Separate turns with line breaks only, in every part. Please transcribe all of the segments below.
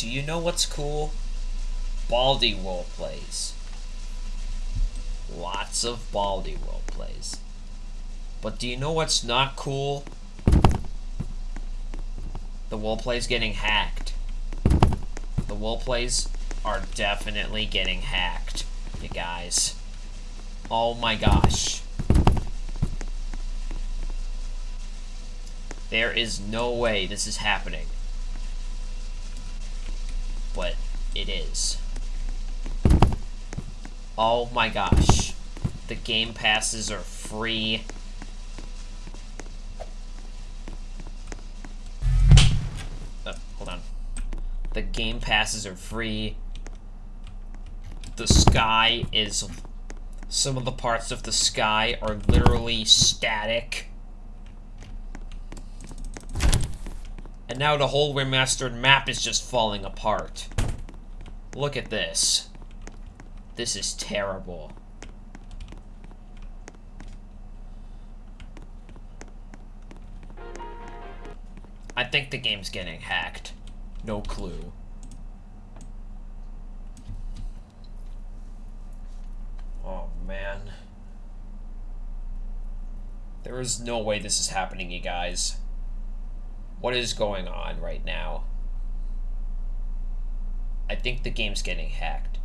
Do you know what's cool? Baldi role plays. Lots of Baldi role plays. But do you know what's not cool? The role plays getting hacked. The role plays are definitely getting hacked, you guys. Oh my gosh. There is no way this is happening. But it is. Oh my gosh. The game passes are free. Oh, hold on. The game passes are free. The sky is... Some of the parts of the sky are literally static. And now the whole remastered map is just falling apart. Look at this. This is terrible. I think the game's getting hacked. No clue. Oh, man. There is no way this is happening, you guys. What is going on right now? I think the game's getting hacked.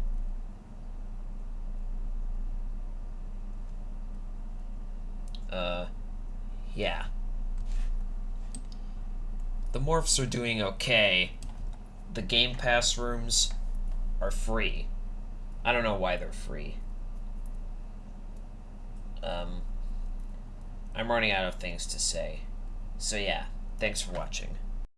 Uh, yeah. The morphs are doing okay. The Game Pass rooms are free. I don't know why they're free. Um, I'm running out of things to say. So yeah, thanks for watching.